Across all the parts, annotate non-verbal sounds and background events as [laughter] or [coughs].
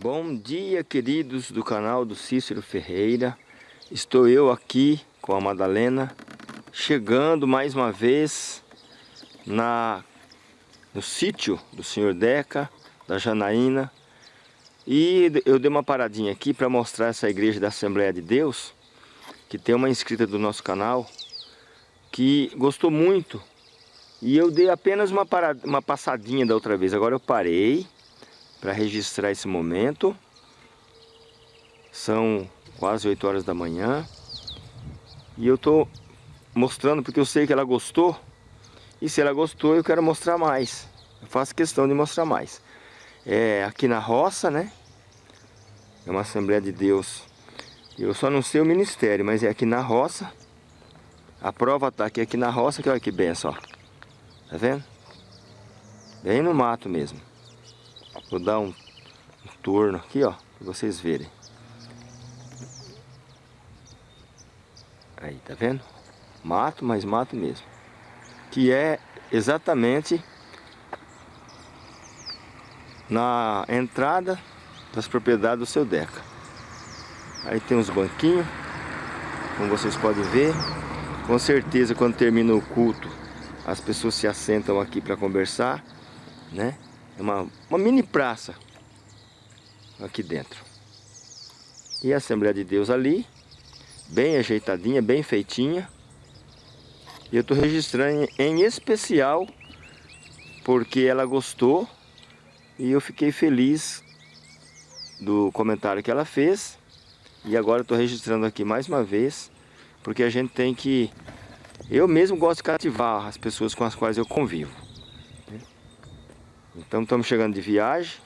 Bom dia, queridos do canal do Cícero Ferreira. Estou eu aqui com a Madalena, chegando mais uma vez na, no sítio do Senhor Deca, da Janaína. E eu dei uma paradinha aqui para mostrar essa igreja da Assembleia de Deus, que tem uma inscrita do nosso canal, que gostou muito. E eu dei apenas uma, parada, uma passadinha da outra vez, agora eu parei para registrar esse momento. São quase 8 horas da manhã. E eu estou mostrando porque eu sei que ela gostou. E se ela gostou, eu quero mostrar mais. Eu faço questão de mostrar mais. É aqui na roça, né? É uma Assembleia de Deus. Eu só não sei o ministério, mas é aqui na roça. A prova está aqui, aqui na roça, que olha que benção, ó. Tá vendo? Bem no mato mesmo. Vou dar um, um torno aqui, ó, para vocês verem. Aí, tá vendo? Mato, mas mato mesmo. Que é exatamente na entrada das propriedades do seu Deca. Aí tem uns banquinhos, como vocês podem ver. Com certeza quando termina o culto, as pessoas se assentam aqui para conversar, né? É uma, uma mini praça aqui dentro. E a Assembleia de Deus ali, bem ajeitadinha, bem feitinha. E eu estou registrando em especial porque ela gostou e eu fiquei feliz do comentário que ela fez. E agora estou registrando aqui mais uma vez, porque a gente tem que... Eu mesmo gosto de cativar as pessoas com as quais eu convivo. Então estamos chegando de viagem.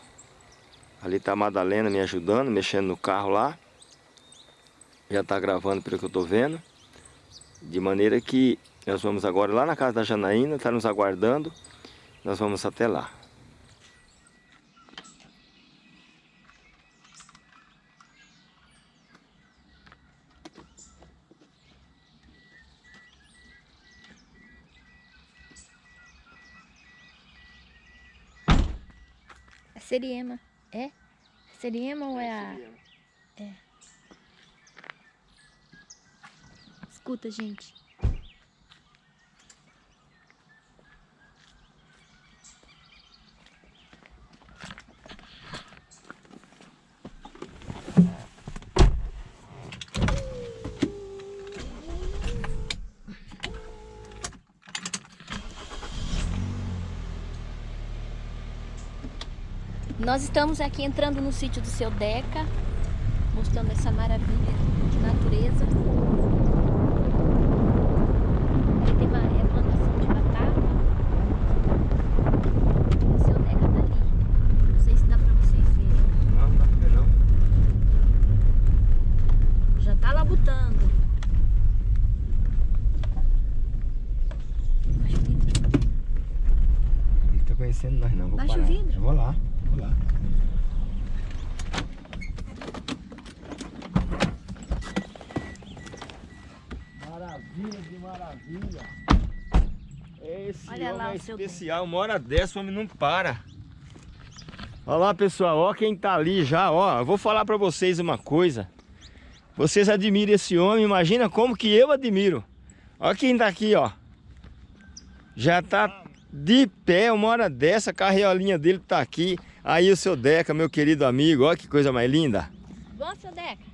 Ali está a Madalena me ajudando, mexendo no carro lá. Já está gravando pelo que eu estou vendo. De maneira que nós vamos agora lá na casa da Janaína, está nos aguardando. Nós vamos até lá. Seriema. É? Seriema ou é a... É. Escuta, gente. Nós estamos aqui entrando no sítio do seu Deca, mostrando essa maravilha de natureza. Aí tem uma é plantação de batata. O seu Deca tá ali. Não sei se dá pra vocês verem. Não, não dá pra ver não. Já tá labutando. Baixa o vidro. Ele tá conhecendo nós não, vou Baixa o parar. vidro. Eu vou lá, vou lá. Maravilha de maravilha. Esse Olha lá homem é o seu especial, uma hora dessa o homem não para. Olha lá pessoal, ó quem tá ali já, ó. Eu vou falar pra vocês uma coisa. Vocês admiram esse homem, imagina como que eu admiro. Olha quem tá aqui, ó. Já tá de pé, uma hora dessa, a carriolinha dele tá aqui. Aí o seu Deca, meu querido amigo, olha que coisa mais linda. Bom, seu Deca?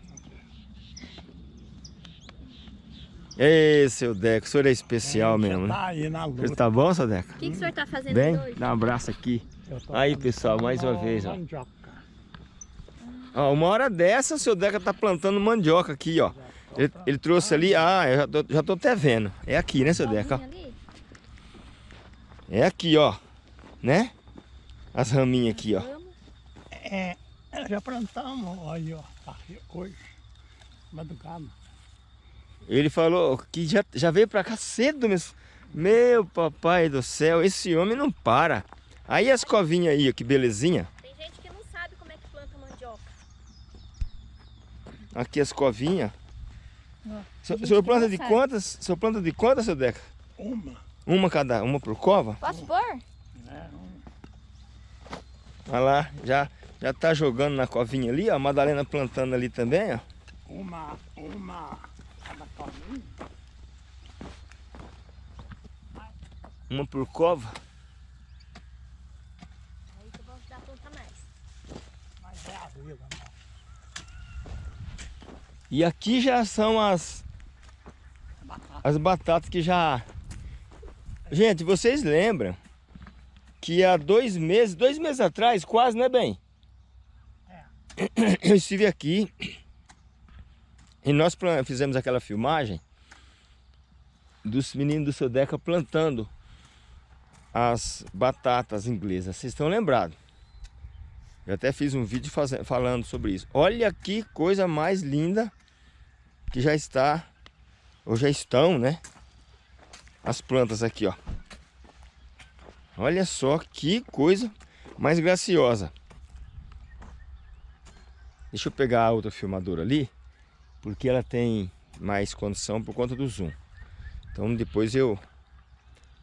Ei, seu Deca, o senhor é especial mesmo, né? Tá aí na luta. tá bom, seu Deca? O que, que o senhor tá fazendo Bem? hoje? Dá um abraço aqui. Aí, pessoal, mais uma vez, ó. mandioca. Ó, uma hora dessa, o seu Deca tá plantando mandioca aqui, ó. Ele, ele trouxe ali, ah, eu já tô, já tô até vendo. É aqui, né, seu Deca? ali? É aqui, ó. Né? As raminhas aqui, ó. É, já plantamos aí, ó, aqui hoje, madrugada. Ele falou que já, já veio pra cá cedo mesmo. Meu papai do céu, esse homem não para. Aí as covinhas aí, ó, que belezinha. Tem gente que não sabe como é que planta mandioca. Aqui as covinhas. Ó, O senhor- planta de sabe. quantas? O senhor planta de quantas, seu Deca? Uma, Uma cada, uma por cova? Posso pôr? Olha lá, já, Já tá jogando na covinha ali, ó. A Madalena plantando ali também, ó. Uma, uma. Uma por cova. Aí que eu vou ajudar a plantar mais. Mas é a vida. E aqui já são as, as batatas que já... Gente, vocês lembram que há dois meses, dois meses atrás, quase, né, bem? [coughs] Eu estive aqui e nós fizemos aquela filmagem dos meninos do seu Deca plantando as batatas inglesas. Vocês estão lembrados? Eu até fiz um vídeo falando sobre isso. Olha que coisa mais linda que já está, ou já estão, né? As plantas aqui, ó. Olha só que coisa mais graciosa. Deixa eu pegar a outra filmadora ali, porque ela tem mais condição por conta do zoom. Então depois eu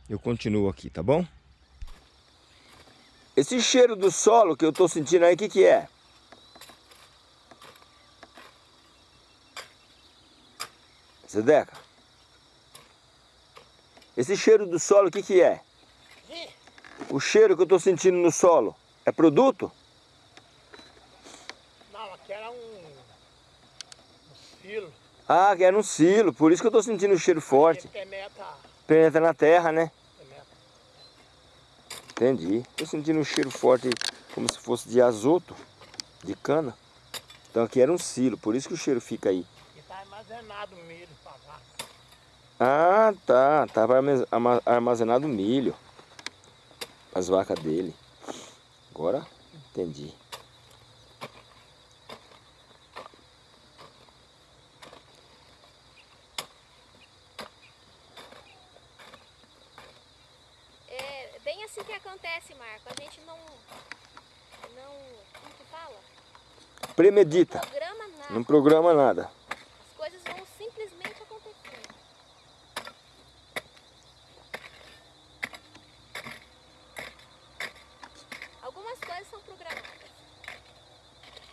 eu continuo aqui, tá bom? Esse cheiro do solo que eu tô sentindo aí, o que que é? Zedeca? Esse cheiro do solo, o que que é? O cheiro que eu tô sentindo no solo, é produto? Não, aqui era um, um silo Ah, que era um silo, por isso que eu tô sentindo o cheiro que forte. penetra, Penetra na terra, né? penetra. Entendi. Tô sentindo um cheiro forte, como se fosse de azoto, de cana. Então aqui era um silo, por isso que o cheiro fica aí. E tá armazenado milho pra vaca. Ah, tá. Tava armazenado milho. As vacas dele. Agora entendi. É bem assim que acontece, Marco. A gente não. Não. Como que fala? Premedita. Programa nada. Não programa nada. As coisas vão simplesmente acontecendo. Algumas coisas são programadas.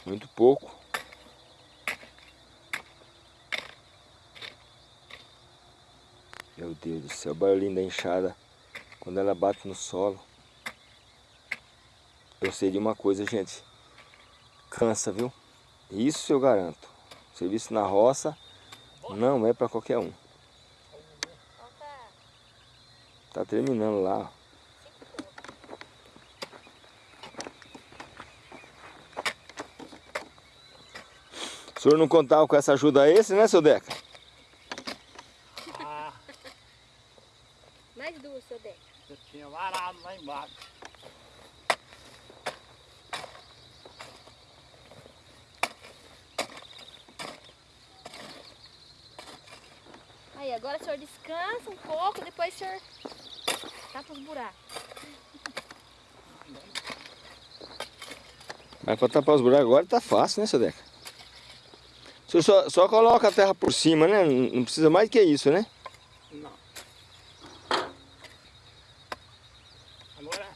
Muito pouco. Meu Deus do céu, o barulhinho da enxada quando ela bate no solo. Eu sei de uma coisa, gente. Cansa, viu? Isso eu garanto. Serviço na roça não é para qualquer um. Tá terminando lá. O senhor não contava com essa ajuda esse, né, seu Deca? Ah, mais duas, seu Deca. eu tinha varado lá embaixo. Aí, agora o senhor descansa um pouco, depois o senhor tapa os buracos. Mas para tapar os buracos agora tá fácil, né, seu Deca? O senhor só, só coloca a terra por cima, né? Não precisa mais que isso, né? Não. Agora.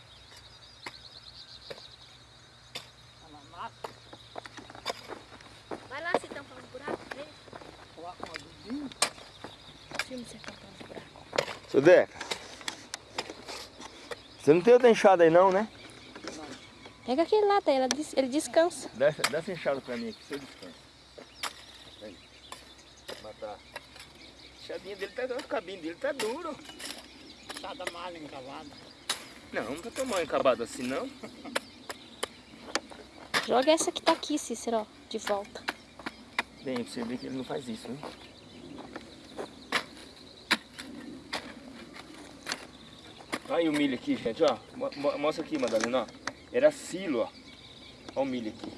Vai lá se tampar os buracos, veja. coloca um adubinho. Filme você tampar os buracos. Seu Deca. Você não tem outra enxada aí não, né? Pega aquele lá, ela des- ele descansa. Dá essa, dá essa enxada pra mim aqui, seu descanso. Aí. Matar. A enxadinha dele tá, o cabinho dele tá duro. Cada malha encavada. Não, não tá tão mal encabado assim não. Joga essa que tá aqui, Cícero, ó, de volta. Bem, você ver que ele não faz isso, né? Aí o milho aqui, gente, ó. Mo- mo- Mostra aqui, Madalena, ó. Era silo, ó. Ó o milho aqui.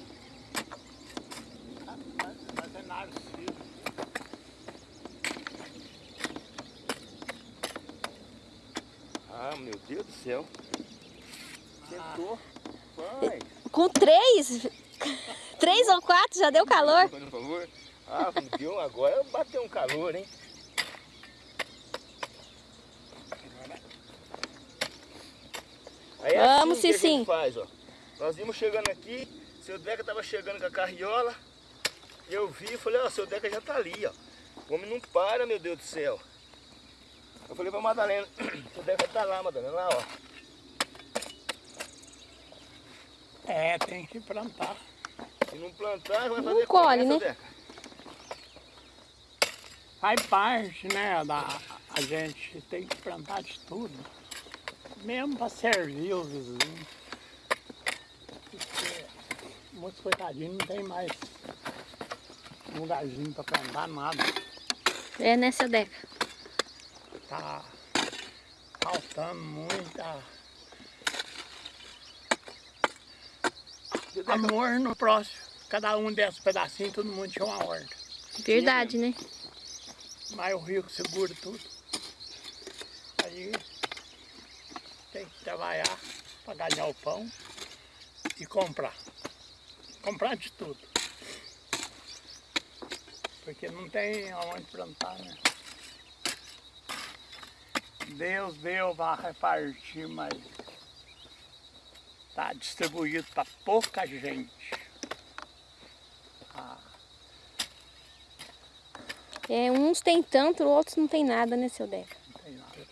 Ah, meu Deus do céu. Sentou. Vai. Com três, três ou quatro já deu calor. Ah, deu agora bateu um calor, hein? Aí é Vamos, assim Cicinho. gente faz, ó. Nós íamos chegando aqui, Seu Deca tava chegando com a carriola. E eu vi e falei, ó, seu Deca já tá ali, ó. O homem não para, meu Deus do céu. Eu falei pra Madalena, [clears throat] seu Deca tá lá, Madalena, lá, ó. É, tem que plantar. Se não plantar, vai Não fazer colhe, como, né? seu Deca? Faz parte, né, da... A gente tem que plantar de tudo. Mesmo para servir os vizinhos. Porque muitos coitadinhos não tem mais lugarzinho para plantar nada. É, né, seu Deca? Tá faltando muita amor no próximo. Cada um desses pedacinhos, todo mundo tinha uma horta. Verdade, né? Mas o rio que segura tudo. Aí tem que trabalhar para ganhar o pão e comprar. Comprar de tudo. Porque não tem aonde plantar, né? Deus deu para repartir, mas está distribuído para pouca gente. Ah, É, uns tem tanto, outros não tem nada, né, seu Deca? não tem nada.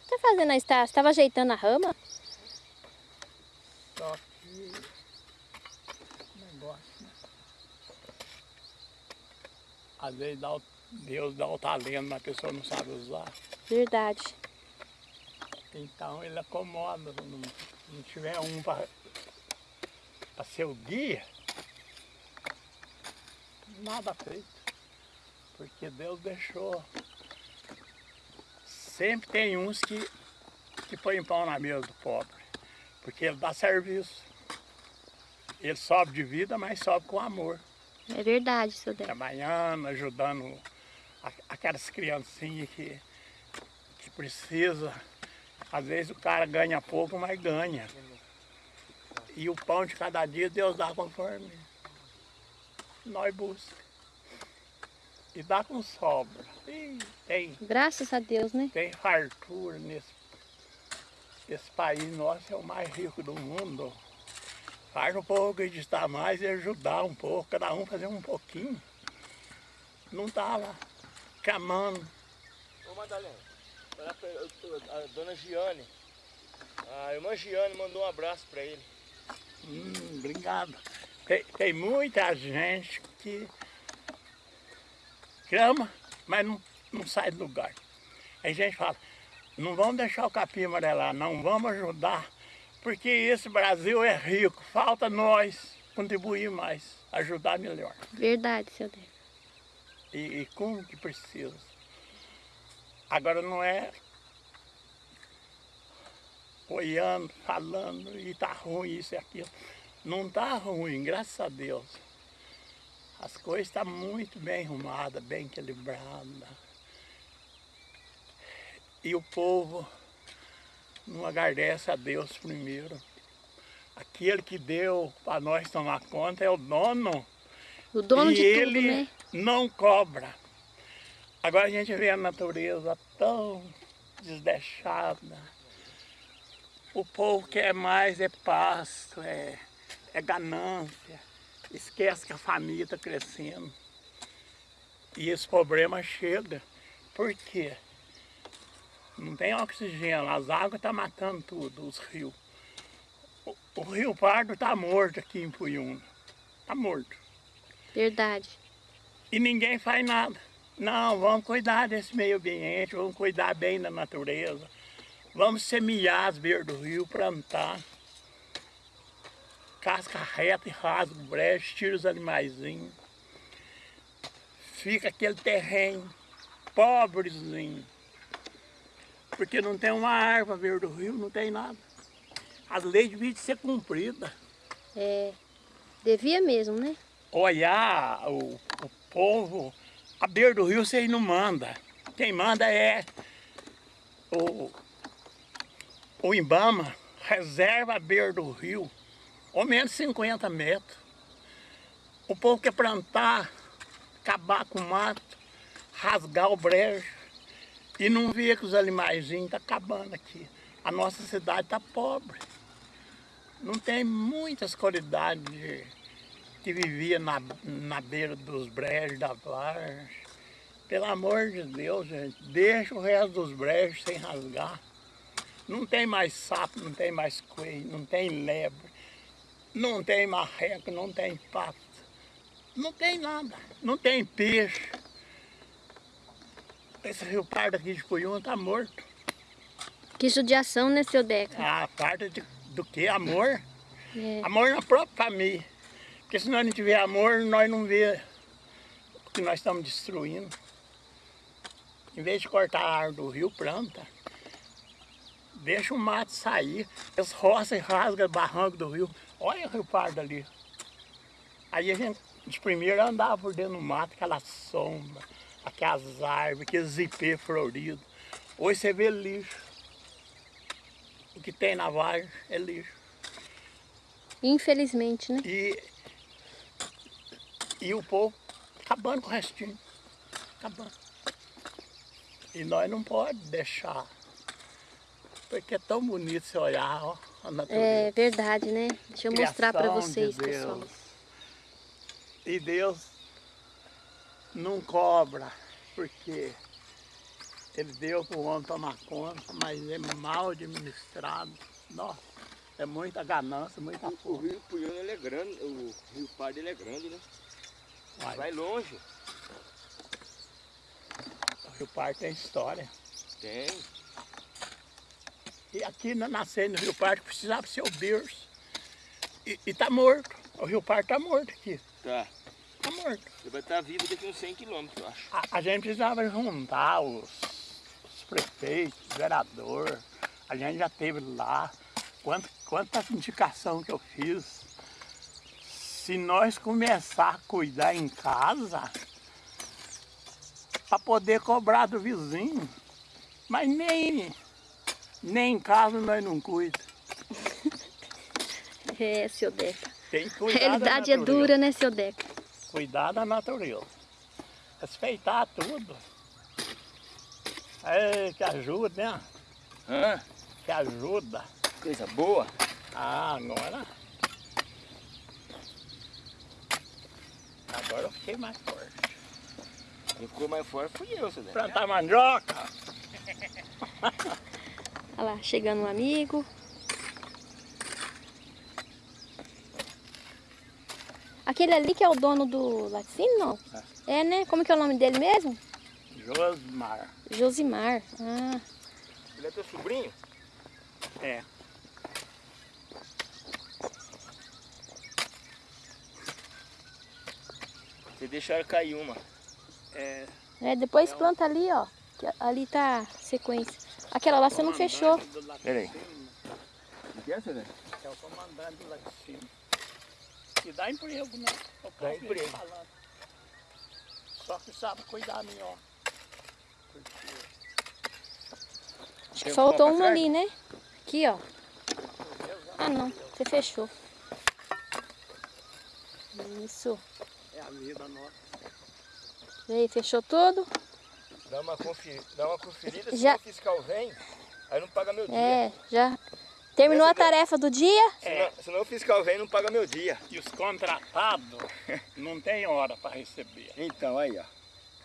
O que tá fazendo aí? Você tá- você tava ajeitando a rama? Só que negócio, né? Às vezes dá o- Deus dá o talento, mas a pessoa não sabe usar. Verdade. Então ele acomoda, se não, não tiver um para ser o guia, nada feito. Porque Deus deixou. Sempre tem uns que, que põem pão na mesa do pobre. Porque ele dá serviço. Ele sobe de vida, mas sobe com amor. É verdade, seu Deca. Trabalhando, ajudando aquelas criancinhas que, que precisa. Às vezes o cara ganha pouco, mas ganha. E o pão de cada dia Deus dá conforme nós buscamos. E dá com sobra. E tem, Graças a Deus, né? tem fartura nesse. Esse país nosso é o mais rico do mundo. Faz um pouco de estar mais e ajudar um pouco, cada um fazer um pouquinho. Não tá lá camando. Ô Madalena, a dona Giane, a irmã Giane mandou um abraço pra ele. Hum, obrigado. Tem, tem muita gente que clama, mas não, não sai do lugar. Aí a gente fala, não vamos deixar o capim amarelar, não vamos ajudar, porque esse Brasil é rico, falta nós contribuir mais, ajudar melhor. Verdade, seu Deca. E, e como que precisa. Agora não é olhando, falando, e tá ruim isso e aquilo. Não tá ruim, graças a Deus. As coisas estão muito bem arrumadas, bem equilibradas. E o povo não agradece a Deus primeiro. Aquele que deu para nós tomar conta é o dono O dono e de ele tudo, né? não cobra. Agora a gente vê a natureza tão desdeixada. O povo quer mais é pasto, é, é ganância. Esquece que a família está crescendo. E esse problema chega. Por quê? Não tem oxigênio, as águas estão matando tudo, os rios. O, o Rio Pardo está morto aqui em Puyuna. Está morto. Verdade. E ninguém faz nada. Não, vamos cuidar desse meio ambiente, vamos cuidar bem da natureza. Vamos semear as beiras do rio, plantar. Casca reta e rasga o brejo, tira os animaizinhos. Fica aquele terreno pobrezinho. Porque não tem uma árvore beira do rio, não tem nada. As leis deviam ser cumpridas. É. Devia mesmo, né? olhar o, o povo, a beira do rio vocês não mandam. Quem manda é o, o Ibama, reserva a beira do rio, ou menos 50 metros. O povo quer plantar, acabar com o mato, rasgar o brejo. E não vê que os animaizinhos estão acabando aqui. A nossa cidade está pobre. Não tem muitas qualidades de, que vivia na, na beira dos brejos da vargem. Pelo amor de Deus, gente, deixa o resto dos brejos sem rasgar. Não tem mais sapo, não tem mais coelho, não tem lebre, não tem marreco, não tem pato. Não tem nada, não tem peixe. Esse rio pardo aqui de Puyuna está morto. Que judiação, né, seu Deca? Ah, parte de, do que? Amor? [laughs] É. Amor na própria família. Porque se nós não tiver amor, nós não vê o que nós estamos destruindo. Em vez de cortar a árvore do rio, planta. Deixa o mato sair. As roças rasgam o barranco do rio. Olha o rio pardo ali. Aí a gente, de primeiro, andava por dentro do mato, aquela sombra, aquelas árvores, aqueles ipê floridos. Hoje você vê lixo. O que tem na vargem é lixo. Infelizmente, né? E, e o povo acabando com o restinho. Acabando. E nós não podemos deixar. Porque é tão bonito você olhar ó, a natureza. É verdade, né? Deixa eu mostrar Criação de vocês, Deus. pessoal. E Deus não cobra, porque Ele deu para o homem tomar conta, mas é mal administrado. Nossa, é muita ganância, muita O força. rio Puyuna ele é grande, o rio Pardo ele é grande, né? Vai. Vai longe. O Rio Parque tem história. Tem. E aqui na nascendo no Rio Parque precisava ser o berço. E, e tá morto. O Rio Parque tá morto aqui. Tá. Tá morto. Ele vai estar vivo daqui uns 100 quilômetros, eu acho. A, a gente precisava juntar os, os prefeitos, os vereadores. A gente já teve lá. Quanta, quanta indicação que eu fiz. Se nós começar a cuidar em casa, para poder cobrar do vizinho, mas nem, nem em casa nós não cuidamos. [laughs] É, seu Deca. Tem que A realidade é dura, né, seu Deca? Cuidar da natureza. Respeitar tudo. É, que ajuda, né? Hã? Que ajuda. Coisa boa. Ah, agora. Agora eu fiquei mais forte. Quem ficou mais forte fui eu, Zé. Plantar mandioca. Olha lá, chegando um amigo. Aquele ali que é o dono do laticínio, não? É, né? Como que é o nome dele mesmo? Josmar. Josimar. Ah, Ele é teu sobrinho? É. Vocês deixaram cair uma. É. é, depois planta ali, ó. que ali tá a sequência. Aquela lá você não fechou. Peraí. O que é, seu Zé? É o comandante do laticínio. E dá emprego, né? Eu Dá emprego. falando. Só que sabe cuidar melhor. Acho que faltou uma ali, né? Aqui, ó. Ah, não. Você fechou. Isso. é a vida nossa. E aí, fechou tudo? Dá uma, conferi... Dá uma conferida, Já- se o fiscal vem, aí não paga meu dia. É, já. Terminou a tarefa do dia? Senão, senão o fiscal vem, não paga meu dia. E os contratados [laughs] não tem hora para receber. Então, aí, ó.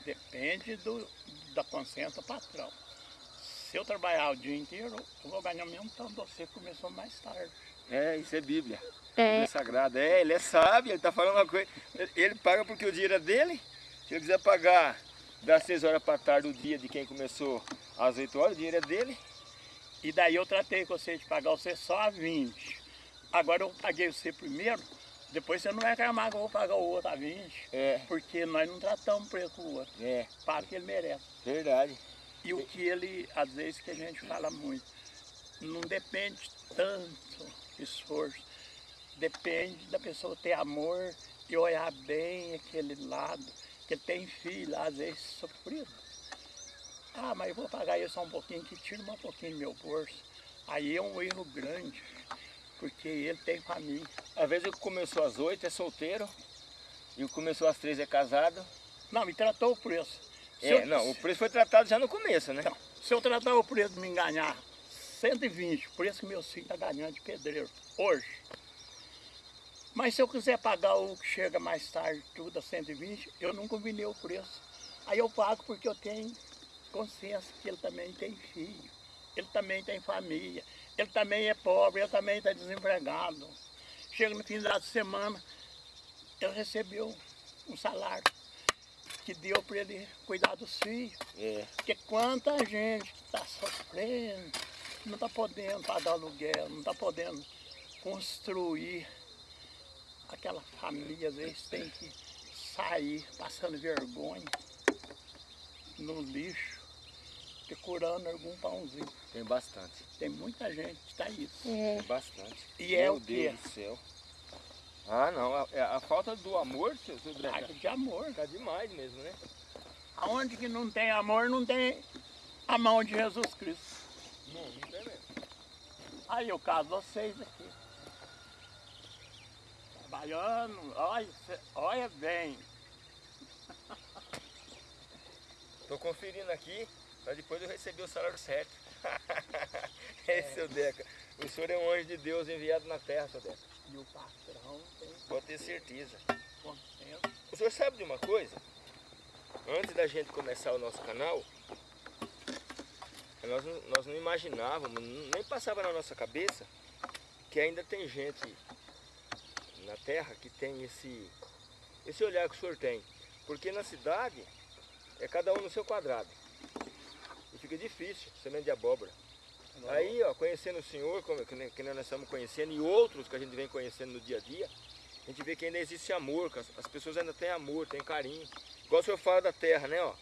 Depende do, da consciência do patrão. Se eu trabalhar o dia inteiro, eu vou ganhar o mesmo tanto você que começou mais tarde. É, isso é Bíblia. É. Bíblia Sagrada. É, ele é sábio, ele tá falando uma coisa. Ele- Ele paga porque o dinheiro é dele. Se ele quiser pagar das 6 horas para tarde o dia de quem começou às 8 horas, o dinheiro é dele. E daí eu tratei com você de pagar você só a 20. Agora eu paguei você primeiro, depois você não vai reclamar que eu vou pagar o outro a 20. É, Porque nós não tratamos preço com o outro. é, Paga o que ele merece. verdade. E o que ele, às vezes, que a gente fala muito, não depende tanto esforço. Depende da pessoa ter amor e olhar bem aquele lado. Que tem filho, às vezes, sofrido. Ah, mas eu vou pagar isso só um pouquinho, que tira um pouquinho do meu bolso. Aí é um erro grande, porque ele tem família. Às vezes o que começou às 8 é solteiro, e o começou às 3 é casado. Não, me tratou o preço. Se É, eu- não, o preço foi tratado já no começo, né? Então, se eu tratar o preço de me enganar 120, por isso que meu filho está ganhando de pedreiro hoje. Mas se eu quiser pagar o que chega mais tarde, tudo a 120, eu não combinei o preço. Aí eu pago porque eu tenho consciência que ele também tem filho, ele também tem família, ele também é pobre, ele também está desempregado. Chega no final de semana, ele recebeu um salário que deu para ele cuidar dos filhos. É. Porque quanta gente que está sofrendo, não está podendo pagar aluguel, não está podendo construir aquela família, às vezes tem que sair passando vergonha no lixo, procurando algum pãozinho. Tem bastante. Tem muita gente que está isso. É. Tem bastante. E é Meu o quê? Deus do céu. Ah, não. A, é a falta do amor, seu, Dreca, Falta de amor. tá demais mesmo, né? Aonde que não tem amor, não tem a mão de Jesus Cristo. Não, não tem mesmo. Aí eu caso vocês aqui. Trabalhando, olha, olha bem. Tô conferindo aqui para depois eu receber o salário certo. [laughs] é, seu Deca. O senhor é um anjo de Deus enviado na terra, seu Deca. E o patrão tem Pode ter certeza. O senhor sabe de uma coisa? Antes da gente começar o nosso canal, nós não, nós não imaginávamos, nem passava na nossa cabeça que ainda tem gente na terra que tem esse, esse olhar que o senhor tem. Porque na cidade é cada um no seu quadrado. Fica difícil, semente de abóbora. Aí, ó, conhecendo o senhor, como, que, nem- que nós estamos conhecendo, e outros que a gente vem conhecendo no dia a dia, a gente vê que ainda existe amor, que as, as pessoas ainda têm amor, têm carinho. Igual o senhor fala da terra, né, ó.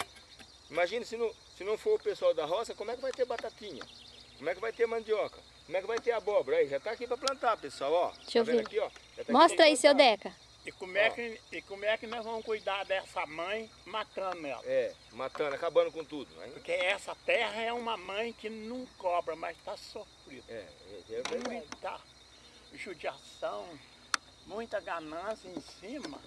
Imagina se não, se não for o pessoal da roça, como é que vai ter batatinha? Como é que vai ter mandioca? Como é que vai ter abóbora? Aí, já tá aqui para plantar, pessoal, ó. Deixa eu tá vendo ver. aqui, ó? Tá Mostra aí, seu. Deca. E como, é que, e como é que nós vamos cuidar dessa mãe matando ela? É, matando, acabando com tudo. Aí, Porque essa terra é uma mãe que não cobra, mas está sofrida. é, é, é verdade. Muita judiação, muita ganância em cima.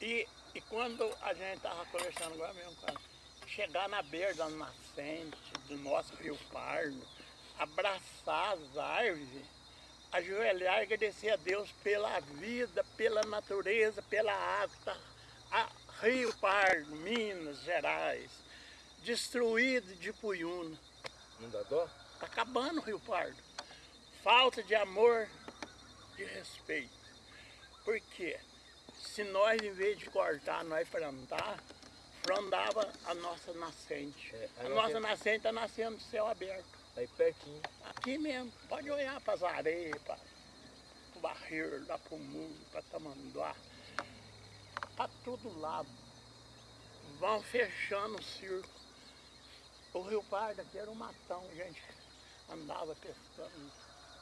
E, e quando a gente estava conversando agora mesmo, cara, chegar na beira da nascente do nosso Rio Pardo, abraçar as árvores, ajoelhar e agradecer a Deus pela vida, pela natureza, pela água. Tá? A Rio Pardo, Minas Gerais, destruído de Puyuna. Não dá dó? Está acabando o Rio Pardo. Falta de amor, de respeito. Por quê? Se nós, em vez de cortar, nós plantar, frondava a nossa nascente. É, a a nossa- nossa nascente está nascendo de céu aberto. Aí pertinho. Aqui mesmo. Pode olhar para as areias, para o barreiro, lá para o muro, para Tamanduá. Para todo lado. Vão fechando o circo. O Rio Pardo aqui era um matão, a gente andava pescando.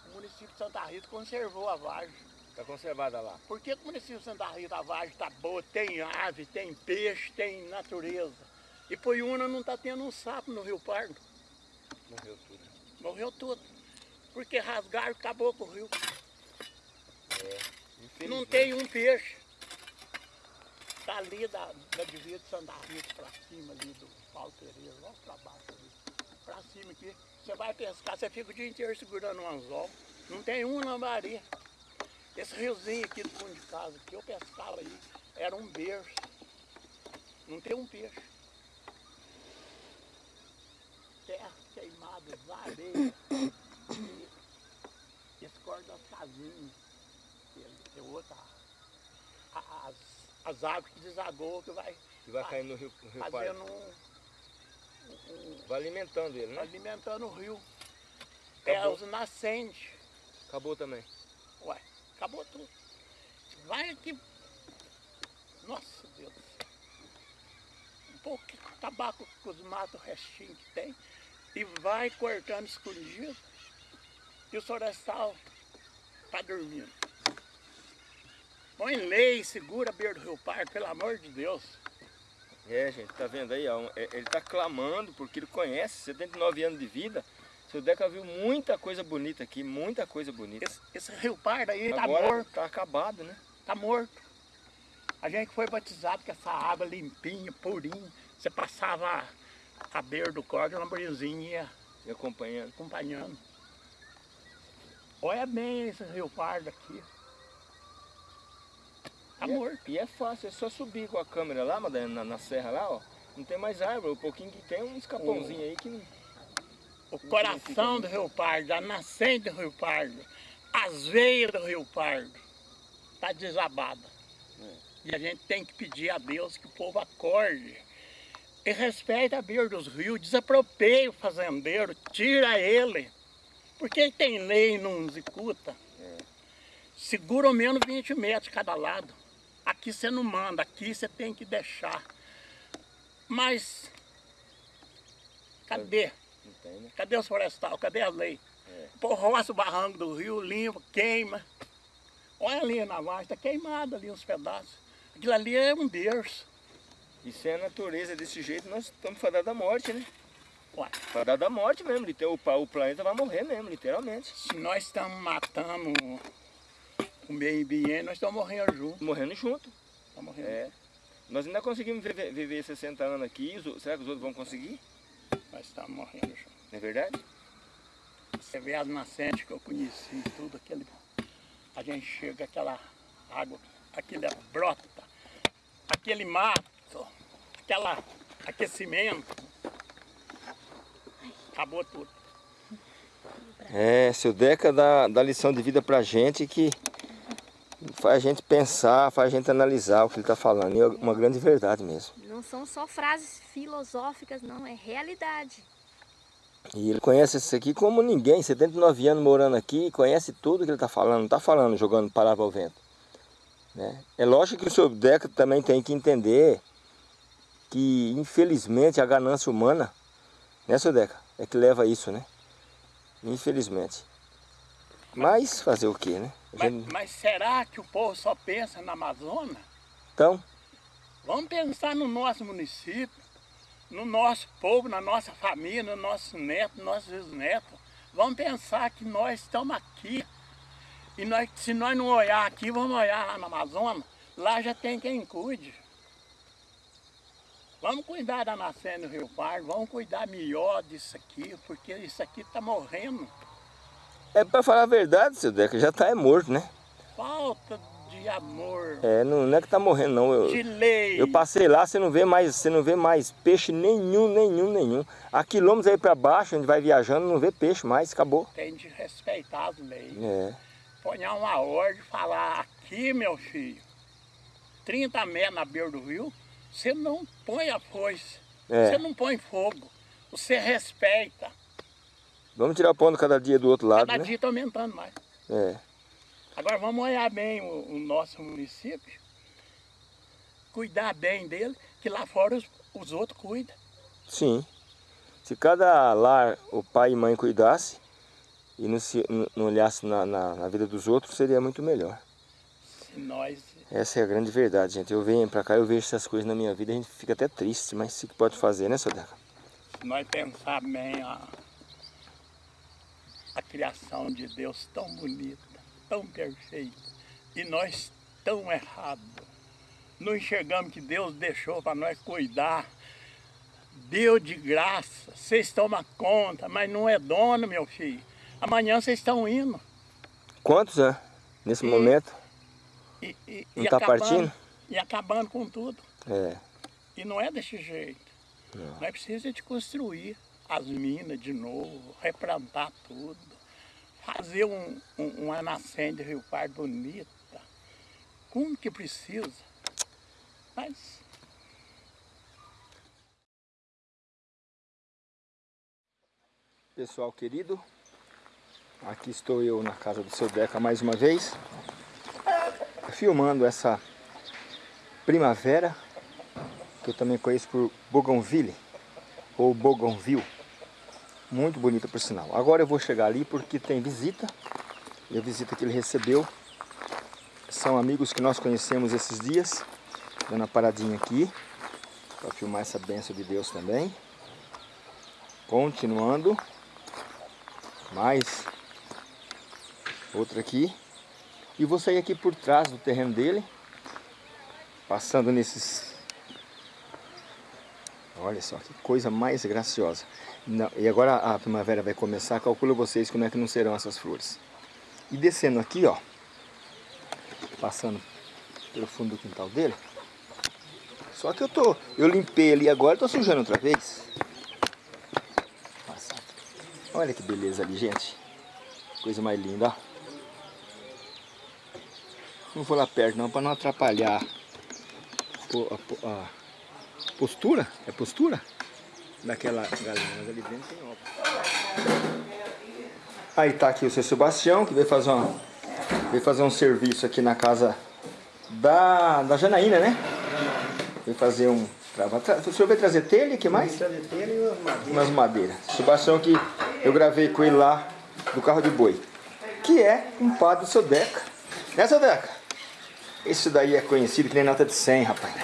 O município de Santa Rita conservou a vargem. Tá conservada lá. Por que, que o município de Santa Rita, a vargem está boa? Tem ave, tem peixe, tem natureza. E Poiúna não está tendo um sapo no Rio Pardo. Morreu tudo. Morreu tudo. Porque rasgaram e acabou com o rio. Não Infelizmente. tem um peixe. Dali da, da divisa de Santa Rita para cima ali do Paulo Pereira, lá para baixo ali. Para cima aqui. Você vai pescar, você fica o dia inteiro segurando um anzol. Não tem um lambari. Esse riozinho aqui do fundo de casa, que eu pescava aí, era um berço. Não tem um peixe. Terra queimada, areia. E esse corte das casinhas. que É outra. As, as águas que desagou que vai Que vai cair no rio, no rio fazendo um, um- Vai alimentando ele, né? alimentando o rio. É Acabou. os nascentes. Acabou também. Ué, acabou tudo. Vai aqui. Nossa Deus. Um pouco de tabaco com os matos restinhos que tem. E vai cortando escondido. E o florestal está dormindo. Põe lei, segura a beira do Rio Pardo, pelo amor de Deus. É, gente, tá vendo aí? ó, é- Ele tá clamando porque ele conhece, 79 anos de vida. Seu Deca viu muita coisa bonita aqui, muita coisa bonita. Esse, esse Rio Pardo aí está Agora morto. tá acabado, né? Tá morto. A gente foi batizado com essa água limpinha, purinha, Você passava a beira do córrego, a lamborghini ia E acompanhando. acompanhando. Olha bem esse rio pardo aqui. Tá e, morto. É, e é fácil, é só subir com a câmera lá, Madalena, na, na serra lá, ó. Não tem mais árvore, o pouquinho que tem um escapãozinho aí que não... O coração do Rio Pardo, a nascente do Rio Pardo, as veias do Rio Pardo, tá desabada. É. E a gente tem que pedir a Deus que o povo acorde e respeite a beira dos rios, desapropeie o fazendeiro, tira ele. Porque tem lei e não executa. Segura ao menos 20 metros cada lado. Aqui você não manda, aqui você tem que deixar. Mas cadê? Né? Cadê os florestal? Cadê a lei? É. O barranco do rio, limpa, queima. Olha ali na margem, está queimado ali uns pedaços. Aquilo ali é um berço. E se é a natureza desse jeito, nós estamos fadados da morte, né? Ué, Fadados da morte mesmo, o, planeta vai morrer mesmo, literalmente. se nós estamos matando o meio ambiente, nós estamos morrendo junto. Morrendo junto. Estamos morrendo. É. Nós ainda conseguimos viver, viver 60 anos aqui, será que os outros vão conseguir? Nós estamos morrendo junto. Não é verdade? Você vê as nascentes que eu conheci, tudo aquele. A gente chega aquela água, aquele brota, aquele mato, aquela aquecimento. Acabou tudo. É, seu Deca dá, dá lição de vida pra gente que faz a gente pensar, faz a gente analisar o que ele tá falando. E é uma grande verdade mesmo. Não são só frases filosóficas, não, é realidade. E ele conhece isso aqui como ninguém, 79 anos morando aqui, conhece tudo que ele está falando, não está falando jogando palavra ao vento. Né? É lógico que o seu Deca também tem que entender que, infelizmente, a ganância humana, né, seu Deca, é que leva a isso, né? Infelizmente. Mas fazer o quê, né? A Mas, gente- mas será que o povo só pensa na Amazônia? Então, Vamos pensar no nosso município, no nosso povo, na nossa família, no nosso neto, no nossos bisnetos. Vamos pensar que nós estamos aqui. E nós, se nós não olhar aqui, vamos olhar lá na Amazônia. Lá já tem quem cuide. Vamos cuidar da nascente do Rio Pardo, vamos cuidar melhor disso aqui, porque isso aqui está morrendo. é para falar a verdade, seu Deca, já tá é morto, né? Falta de amor, É, não, não é que tá morrendo, não. Eu, de lei. Eu passei lá, você não vê mais, você não vê mais peixe nenhum, nenhum, nenhum. A quilômetros aí para baixo, a gente vai viajando, não vê peixe mais, acabou. Tem de respeitar as leis. É, ponhar uma ordem e falar, aqui meu filho, 30 metros na beira do rio, você não põe a foice, É. você não põe fogo, você respeita. vamos tirar pão cada dia do outro lado, Cada né? dia está aumentando mais. É, Agora vamos olhar bem o, o nosso município, cuidar bem dele, que lá fora os, os outros cuidam. sim. Se cada lar, o pai e mãe cuidasse e não, se, não- não olhasse na, na, na vida dos outros, seria muito melhor. Se nós, Essa é a grande verdade, gente. Eu venho pra cá, eu vejo essas coisas na minha vida, a gente fica até triste, mas o que pode fazer, né, seu Deca? se nós pensar bem a, a criação de Deus tão bonita, tão perfeita, e nós tão errados. Não enxergamos que Deus deixou para nós cuidar. Deu de graça, vocês tomam conta, mas não é dono, meu filho. Amanhã vocês estão indo. Quantos, né? Nesse E- momento? E, e, Não tá partindo? E acabando com tudo. É, E não é desse jeito. Não. Nós precisamos de construir as minas de novo, replantar tudo, fazer um, um, uma nascente de Rio Pardo bonita. Como que precisa? Mas Pessoal querido, aqui estou eu na casa do seu Deca mais uma vez, filmando essa primavera, que eu também conheço por Bougainville, ou Bougainville, muito bonita por sinal. Agora eu vou chegar ali porque tem visita, e a visita que ele recebeu são amigos que nós conhecemos esses dias, dando uma paradinha aqui, para filmar essa bênção de Deus também. Continuando. Mais outra aqui. E vou sair aqui por trás do terreno dele. Passando nesses Olha só, que coisa mais graciosa. Não, e agora a primavera vai começar, calcula vocês como é que não serão essas flores. E descendo aqui, ó, passando pelo fundo do quintal dele. Só que eu tô, eu limpei ali agora, tô sujando outra vez. Olha que beleza ali, gente. Coisa mais linda, ó. Não vou lá perto não, para não atrapalhar a, a, a, postura. É postura? Daquela galinha, mas ali dentro tem obra. Aí tá aqui o seu Sebastião, que veio fazer, uma, veio fazer um serviço aqui na casa da, da Janaína, né? Veio fazer um... O senhor veio trazer telha, que mais? trazer telha e umas madeiras. Umas madeiras. Sebastião que eu gravei com ele lá do carro de boi. Que é um padre do seu Deca. Né, seu Deca? Esse daí é conhecido que nem nota de 100, rapaz.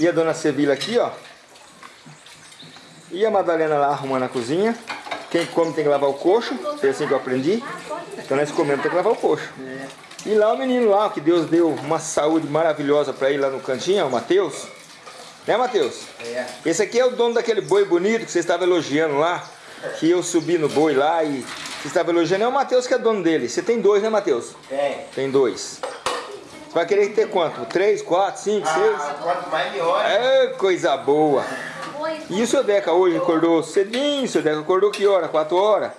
E a dona Sevilla aqui, ó. E a Madalena lá arrumando a cozinha. Quem come tem que lavar o coxo. Foi assim que eu aprendi. Então nós comemos tem que lavar o coxo. E lá o menino lá, que Deus deu uma saúde maravilhosa para ir lá no cantinho, o Matheus. Né, Matheus? É. Esse aqui é o dono daquele boi bonito que você estava elogiando lá. Que eu subi no boi lá e você estava elogiando. É o Matheus que é dono dele. Você tem dois, né, Matheus? Tem. Tem dois. Você vai querer ter quanto? Três, quatro, cinco, seis? Ah, quanto mais melhor. É coisa boa. E o seu Deca hoje acordou cedinho, o seu Deca acordou que hora? Quatro horas?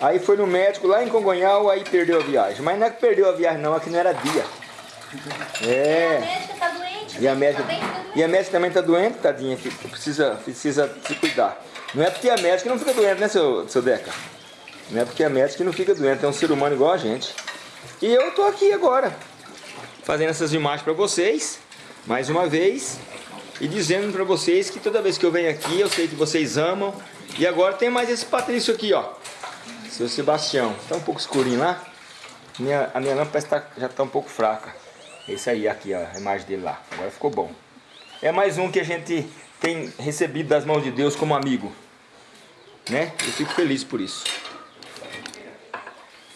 Aí foi no médico lá em Congonhal, aí perdeu a viagem. Mas não é que perdeu a viagem não, é que não era dia. A É. médica tá doente. E a médica, Tá doente. e a médica também tá doente, tadinha, que precisa, precisa se cuidar. Não é porque a médica não fica doente, né, seu, seu Deca? Não é porque a médica não fica doente, é um ser humano igual a gente. E eu tô aqui agora, fazendo essas imagens para vocês, mais uma vez, e dizendo para vocês que toda vez que eu venho aqui, eu sei que vocês amam. E agora tem mais esse Patrício aqui, ó, seu Sebastião. Tá um pouco escurinho lá. Minha, a minha lâmpada tá- já tá um pouco fraca. Esse aí, aqui, ó, a imagem dele lá. Agora ficou bom. É mais um que a gente tem recebido das mãos de Deus como amigo. Né? Eu fico feliz por isso.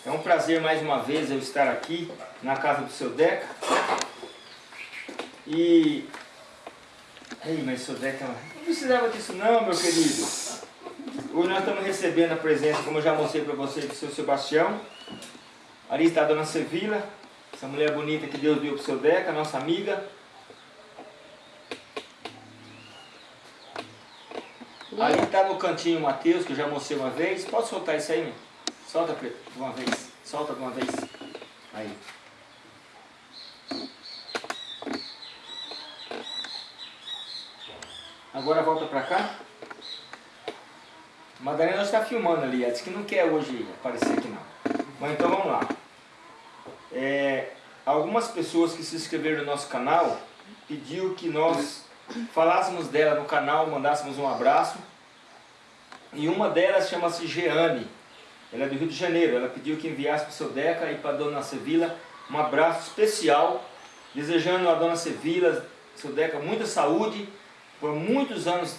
É um prazer mais uma vez eu estar aqui na casa do seu Deca. E. Ei, mas seu Deca, não precisava disso não, meu querido. Hoje nós estamos recebendo a presença, como eu já mostrei para vocês, do seu Sebastião. Ali está a dona Sevilla, essa mulher bonita que Deus deu para o seu Deca, nossa amiga. Ali está no cantinho o Matheus, que eu já mostrei uma vez. Pode soltar isso aí, meu? Solta de uma vez. Solta de uma vez. Aí. Agora volta pra cá. Madalena está filmando ali. Ela disse que não quer hoje aparecer aqui não. Mas então vamos lá. É, algumas pessoas que se inscreveram no nosso canal pediu que nós falássemos dela no canal, mandássemos um abraço. E uma delas chama-se Jeane. Ela é do Rio de Janeiro. Ela pediu que enviasse para o seu Deca e para a dona Sevilla um abraço especial, desejando a dona Sevilla, seu Deca, muita saúde por muitos anos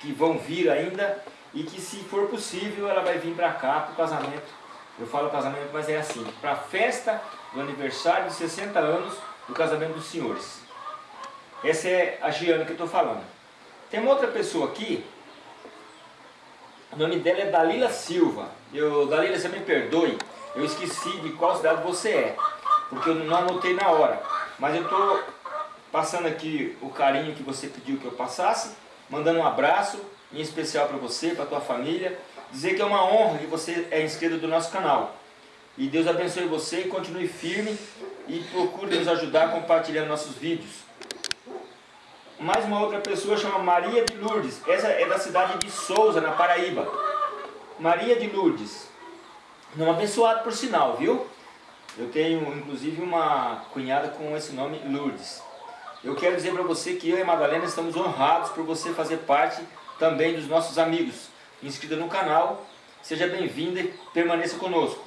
que vão vir ainda e que se for possível ela vai vir para cá para o casamento. Eu falo casamento, mas é assim, para a festa do aniversário de 60 anos do casamento dos senhores. Essa é a Giana que eu estou falando. Tem uma outra pessoa aqui, o nome dela é Dalila Silva. Eu, Dalila, você me perdoe, eu esqueci de qual cidade você é, porque eu não anotei na hora. Mas eu estou passando aqui o carinho que você pediu que eu passasse, mandando um abraço, em especial para você, para a tua família, dizer que é uma honra que você é inscrito do nosso canal. E Deus abençoe você e continue firme e procure nos ajudar compartilhando nossos vídeos. Mais uma outra pessoa chama Maria de Lourdes. Essa é da cidade de Souza, na Paraíba. Maria de Lourdes. Nome abençoado por sinal, viu? Eu tenho inclusive uma cunhada com esse nome Lourdes. Eu quero dizer para você que eu e a Madalena estamos honrados por você fazer parte também dos nossos amigos. Inscrita no canal, seja bem-vinda e permaneça conosco.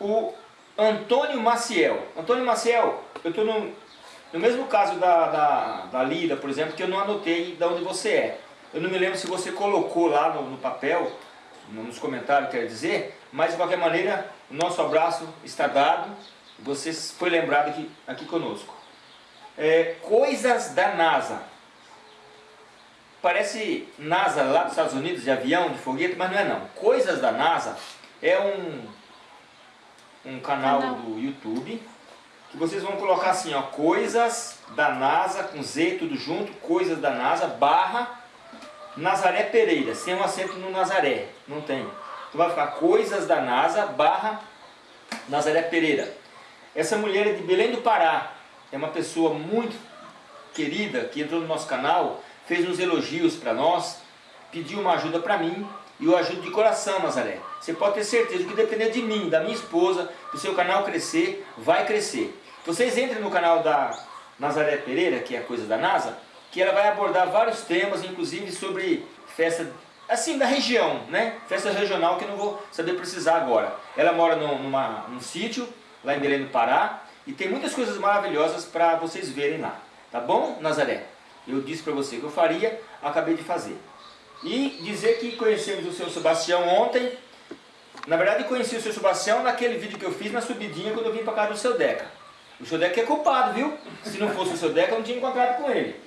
O Antônio Maciel. Antônio Maciel, eu estou no, no mesmo caso da, da, da Lida, por exemplo, que eu não anotei de onde você é. Eu não me lembro se você colocou lá no, no papel, nos comentários, quer dizer, mas de qualquer maneira, o nosso abraço está dado. Você foi lembrado aqui, aqui conosco. É, coisas da NASA. parece NASA lá dos Estados Unidos, de avião, de foguete, mas não é não. Coisas da NASA é um, um canal, Canal. do YouTube que vocês vão colocar assim, ó, coisas da NASA, com Z tudo junto, coisas da NASA, barra Nazaré Pereira, sem um acento no Nazaré, não tem. Então vai ficar coisas da NASA, barra Nazaré Pereira. Essa mulher é de Belém do Pará, é uma pessoa muito querida que entrou no nosso canal, fez uns elogios para nós, pediu uma ajuda para mim e eu ajudo de coração, Nazaré. Você pode ter certeza que depender de mim, da minha esposa, do seu canal crescer, vai crescer. Vocês entrem no canal da Nazaré Pereira, que é a coisa da NASA, que ela vai abordar vários temas, inclusive sobre festa, assim, da região, né? Festa regional que eu não vou saber precisar agora. Ela mora num, numa, num sítio, lá em Belém do Pará, e tem muitas coisas maravilhosas para vocês verem lá. Tá bom, Nazaré? Eu disse para você que eu faria, acabei de fazer. E dizer que conhecemos o seu Sebastião ontem. Na verdade, conheci o seu Sebastião naquele vídeo que eu fiz na subidinha quando eu vim para casa do seu Deca. O seu Deca é culpado, viu? Se não fosse o seu Deca, eu não tinha encontrado com ele.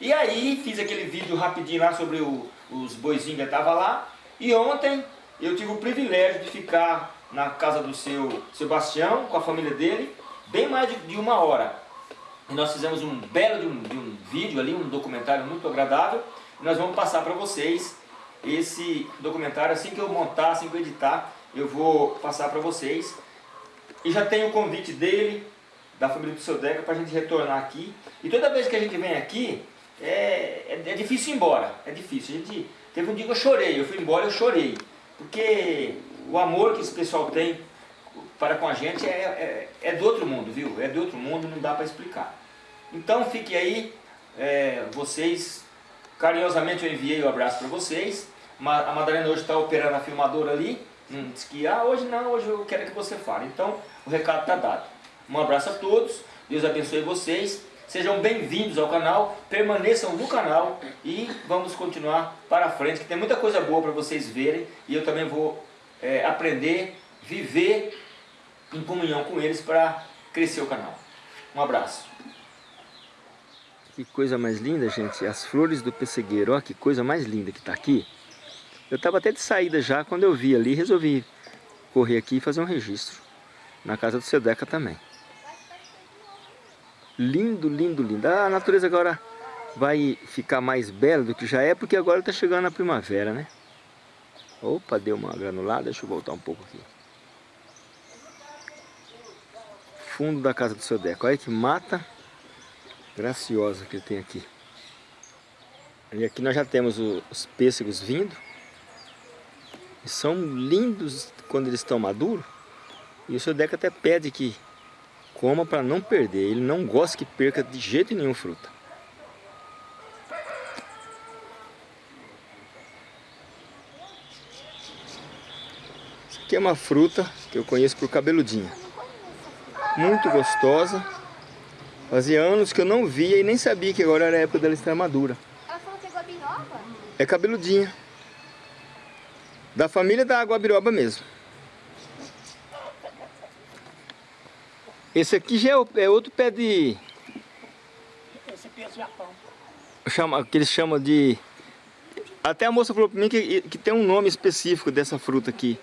E aí, fiz aquele vídeo rapidinho lá sobre o- os boizinhos que estavam lá. E ontem, eu tive o privilégio de ficar na casa do seu Sebastião, com a família dele, bem mais de, de uma hora. E nós fizemos um belo de um, de um vídeo ali, um documentário muito agradável. E nós vamos passar para vocês esse documentário. Assim que eu montar, assim que eu editar, eu vou passar para vocês. E já tem o convite dele, da família do seu Deca, para a gente retornar aqui. E toda vez que a gente vem aqui, é, é, é difícil ir embora. É difícil. A gente, teve um dia que eu chorei, eu fui embora eu chorei. Porque o amor que esse pessoal tem para com a gente é, é, é do outro mundo, viu? É do outro mundo, não dá para explicar. Então fique aí, é, vocês, carinhosamente eu enviei o abraço para vocês. A Madalena hoje está operando a filmadora ali, não disse que, ah, hoje não, hoje eu quero que você fale. Então o recado está dado. Um abraço a todos, Deus abençoe vocês. Sejam bem-vindos ao canal, permaneçam no canal e vamos continuar para frente, que tem muita coisa boa para vocês verem e eu também vou é, aprender, viver em comunhão com eles para crescer o canal. Um abraço. Que coisa mais linda, gente. As flores do pessegueiro. Olha que coisa mais linda que está aqui. Eu estava até de saída já quando eu vi ali. Resolvi correr aqui e fazer um registro. Na casa do Sedeca também. Lindo, lindo, lindo. A natureza agora vai ficar mais bela do que já é, porque agora está chegando a primavera, né? Opa, deu uma granulada. Deixa eu voltar um pouco aqui. Fundo da casa do seu Deco. Olha que mata graciosa que ele tem aqui. E aqui nós já temos os pêssegos vindo. E são lindos quando eles estão maduros. E o seu Deco até pede que coma para não perder. Ele não gosta que perca de jeito nenhum fruta. Isso aqui é uma fruta que eu conheço por cabeludinha. Muito gostosa. Fazia anos que eu não via e nem sabia que agora era a época dela estar madura. Ela falou que é guabiroba? É cabeludinha. Da família da guabiroba mesmo. Esse aqui já é, é outro pé de... Esse aqui é Japão. Chama, que eles chamam de... Até a moça falou para mim que, que tem um nome específico dessa fruta aqui.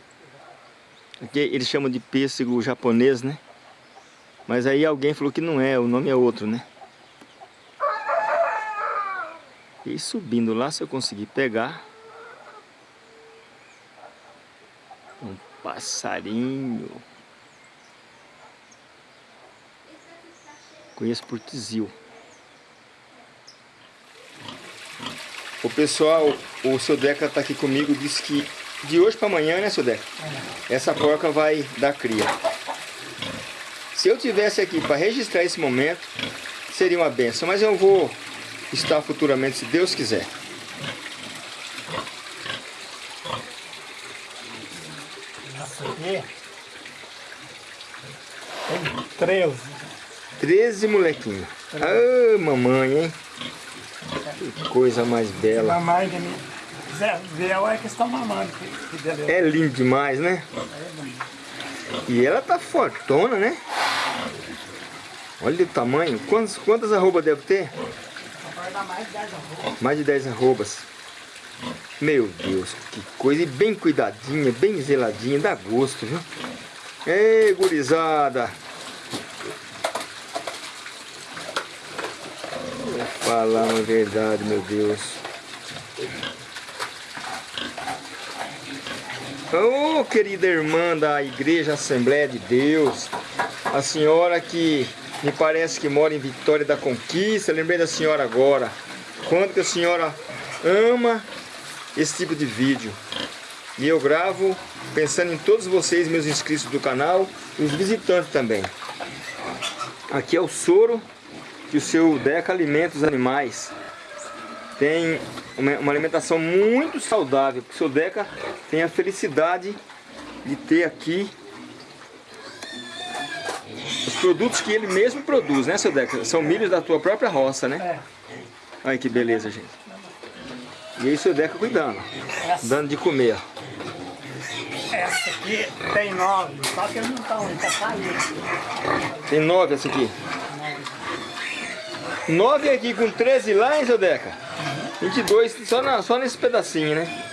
Que eles chamam de pêssego japonês, né? Mas aí alguém falou que não é, o nome é outro, né? E subindo lá, se eu conseguir pegar... Um passarinho. Conheço por Tizil. O pessoal, o seu Deca tá aqui comigo, disse que de hoje para amanhã, né, seu Deca? Essa porca vai dar cria. Se eu tivesse aqui para registrar esse momento, seria uma benção, mas eu vou estar futuramente, se Deus quiser. Essa aqui tem 13. 13 molequinhos. Ah, mamãe, hein? Que coisa mais bela. Mamãe de mim. Zé, Zel é que estão mamando. Que. É lindo demais, né? E ela tá fortona, né? Olha o tamanho. Quantas, quantas arrobas deve ter? Mais de 10 arrobas. Mais de 10 arrobas. Meu Deus, que coisa. E bem cuidadinha, bem zeladinha, dá gosto, viu? Ei, gurizada. Falar uma verdade, meu Deus. Ô, oh, querida irmã da Igreja Assembleia de Deus, a senhora que me parece que mora em Vitória da Conquista, lembrei da senhora agora. Quanto que a senhora ama esse tipo de vídeo. E eu gravo pensando em todos vocês, meus inscritos do canal, e os visitantes também. Aqui é o soro que o seu Deca alimenta os animais. Tem uma, alimentação muito saudável, porque o seu Deca tem a felicidade de ter aqui os produtos que ele mesmo produz, né, seu Deca? São milhos da tua própria roça, né? É. Olha que beleza, gente. E aí o seu Deca cuidando, dando de comer. essa aqui tem nove, só que eles não estão, ele tá saindo. Tem nove essa aqui. Nove aqui com 13 lá, hein, seu Deca? 22 só, na, só nesse pedacinho, né?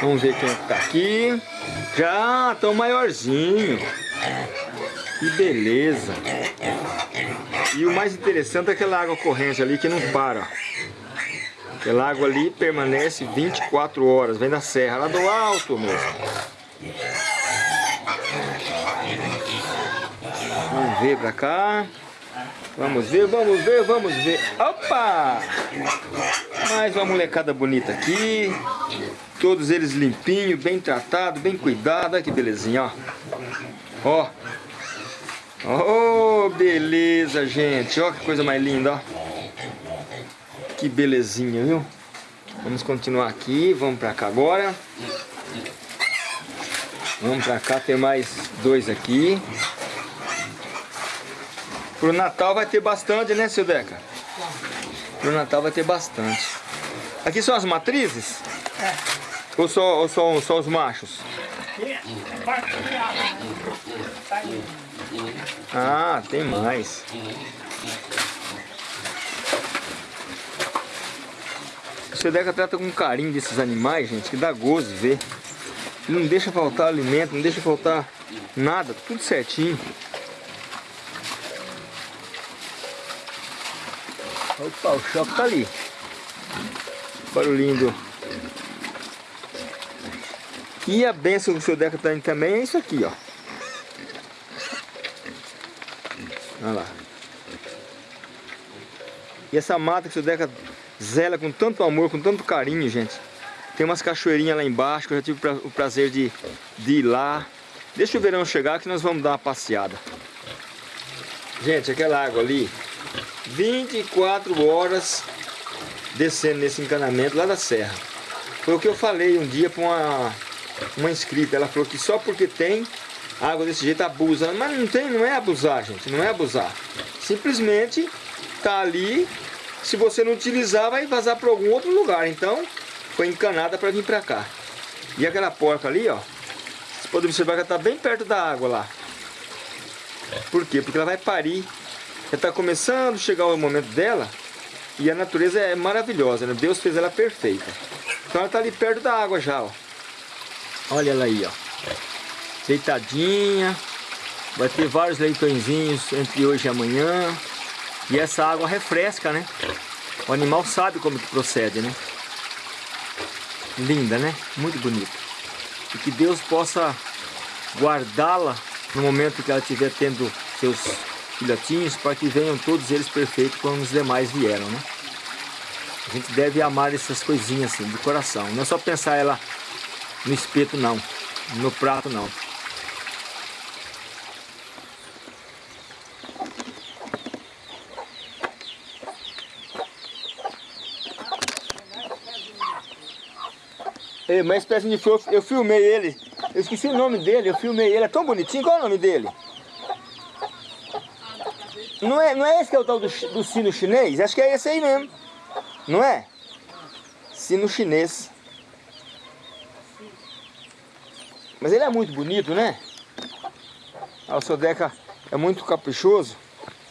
Vamos ver quem tá aqui. Já estão maiorzinho. Que beleza. E o mais interessante é aquela água corrente ali que não para. Aquela água ali permanece 24 horas. Vem da serra, lá do alto mesmo. Ver pra cá. Vamos ver, vamos ver, vamos ver. Opa! Mais uma molecada bonita aqui. Todos eles limpinhos, bem tratados, bem cuidados. Olha que belezinha, ó. Ó. Oh, beleza, gente. Ó que coisa mais linda, ó. Que belezinha, viu? Vamos continuar aqui. Vamos pra cá agora. Vamos pra cá, tem mais dois aqui. Pro Natal vai ter bastante, né, seu Deca? Pro Natal vai ter bastante. Aqui são as matrizes? É. Ou só, ou só, só os machos? Ah, tem mais. O seu Deca trata com carinho desses animais, gente, que dá gozo ver. Ele não deixa faltar alimento, não deixa faltar nada, tudo certinho. Opa, o choque tá ali. Barulhinho do... E a benção que o seu Deca tem também é isso aqui, ó. Olha lá. E essa mata que o seu Deca zela com tanto amor, com tanto carinho, gente. Tem umas cachoeirinhas lá embaixo, que eu já tive o prazer de, de ir lá. Deixa o verão chegar que nós vamos dar uma passeada. Gente, aquela água ali, 24 horas descendo nesse encanamento lá da serra. Foi o que eu falei um dia para uma, uma inscrita. Ela falou que só porque tem água desse jeito abusa. Mas não tem, não é abusar, gente. Não é abusar. Simplesmente tá ali. Se você não utilizar, vai vazar para algum outro lugar. Então, foi encanada para vir para cá. E aquela porca ali, ó. Vocês podem observar que ela tá bem perto da água lá. Por quê? Porque ela vai parir. Está começando a chegar o momento dela. E a natureza é maravilhosa, né? Deus fez ela perfeita. Então ela está ali perto da água já, ó. Olha ela aí, ó. Deitadinha. Vai ter vários leitõezinhos entre hoje e amanhã. E essa água refresca, né? O animal sabe como que procede, né? Linda, né? Muito bonita. E que Deus possa guardá-la no momento que ela estiver tendo seus filhotinhos, para que venham todos eles perfeitos como os demais vieram, né? A gente deve amar essas coisinhas assim, de coração. Não é só pensar ela no espeto, não. No prato, não. Ei, uma espécie de flor, eu filmei ele. Eu esqueci o nome dele, eu filmei ele. É tão bonitinho. Qual é o nome dele? Não é, não é esse que é o tal do, do sino chinês? Acho que é esse aí mesmo. Não é? Sino chinês. Mas ele é muito bonito, né? Ah, o seu Deca é muito caprichoso.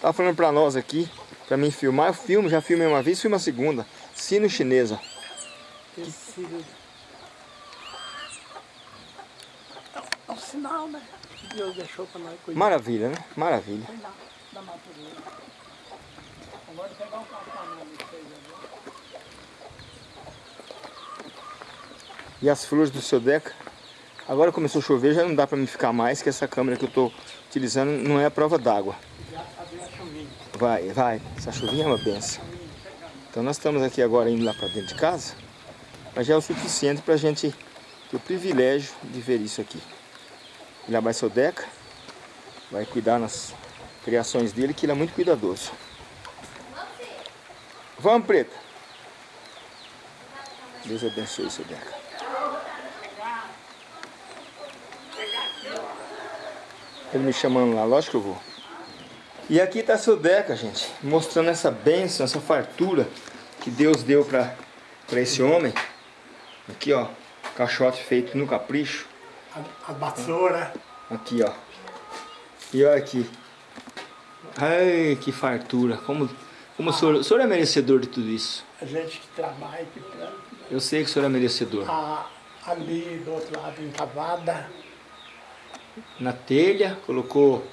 Tá falando pra nós aqui, pra mim filmar. Eu filmo, já filmei uma vez, filmo a segunda. Sino. Tecido. É um- é sinal, né? Deus deixou para nós Maravilha, né? Maravilha. Da natureza. Agora pegar um. E as flores do seu Deca. Agora começou a chover, já não dá pra mim ficar mais, que essa câmera que eu tô utilizando não é a prova d'água. A. Vai, vai. Essa chuvinha é uma benção. Então nós estamos aqui agora indo lá pra dentro de casa. Mas já é o suficiente pra gente ter o privilégio de ver isso aqui. Lá vai seu Deca. Vai cuidar nas criações dele, que ele é muito cuidadoso. Vamos, Preta. Deus abençoe seu Deca. Ele me chamando lá, lógico que eu vou. E aqui está seu Deca, gente, mostrando essa bênção, essa fartura que Deus deu para esse homem. Aqui, ó, caixote feito no capricho. A, a vassoura. Aqui, ó. E olha aqui. Ai, que fartura. Como, como o, senhor, o senhor é merecedor de tudo isso. A gente que trabalha, que planta. Eu sei que o senhor é merecedor. A, ali do outro lado, encavada. Na telha, colocou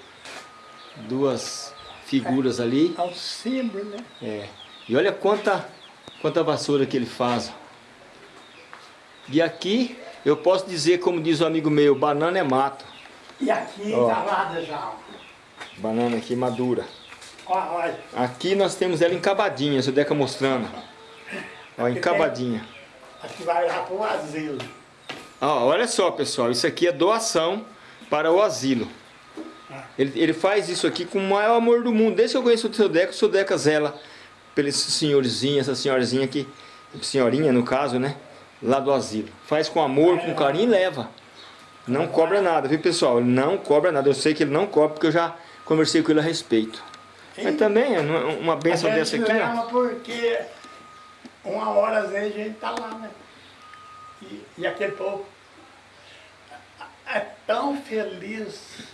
duas figuras ali. É um símbolo, né? É. E olha quanta, quanta vassoura que ele faz. E aqui eu posso dizer, como diz o amigo meu, banana é mato. E aqui encavada já. Banana aqui madura. Aqui nós temos ela encabadinha, seu Deca mostrando. Ó, encabadinha. Aqui vai lá para o asilo. Ó, olha só, pessoal, isso aqui é doação para o asilo. Ele, ele faz isso aqui com o maior amor do mundo. Desde que eu conheço o seu Deca, o seu Deca zela pelo esse senhorzinho, essa senhorzinha aqui, senhorinha no caso, né? Lá do asilo. Faz com amor, com carinho e leva. Não cobra nada, viu pessoal? Ele não cobra nada. Eu sei que ele não cobra porque eu já conversei com ele a respeito. Mas também, é uma benção a gente dessa aqui, ó. porque uma hora às vezes a gente tá lá, né? E, e aquele povo é tão feliz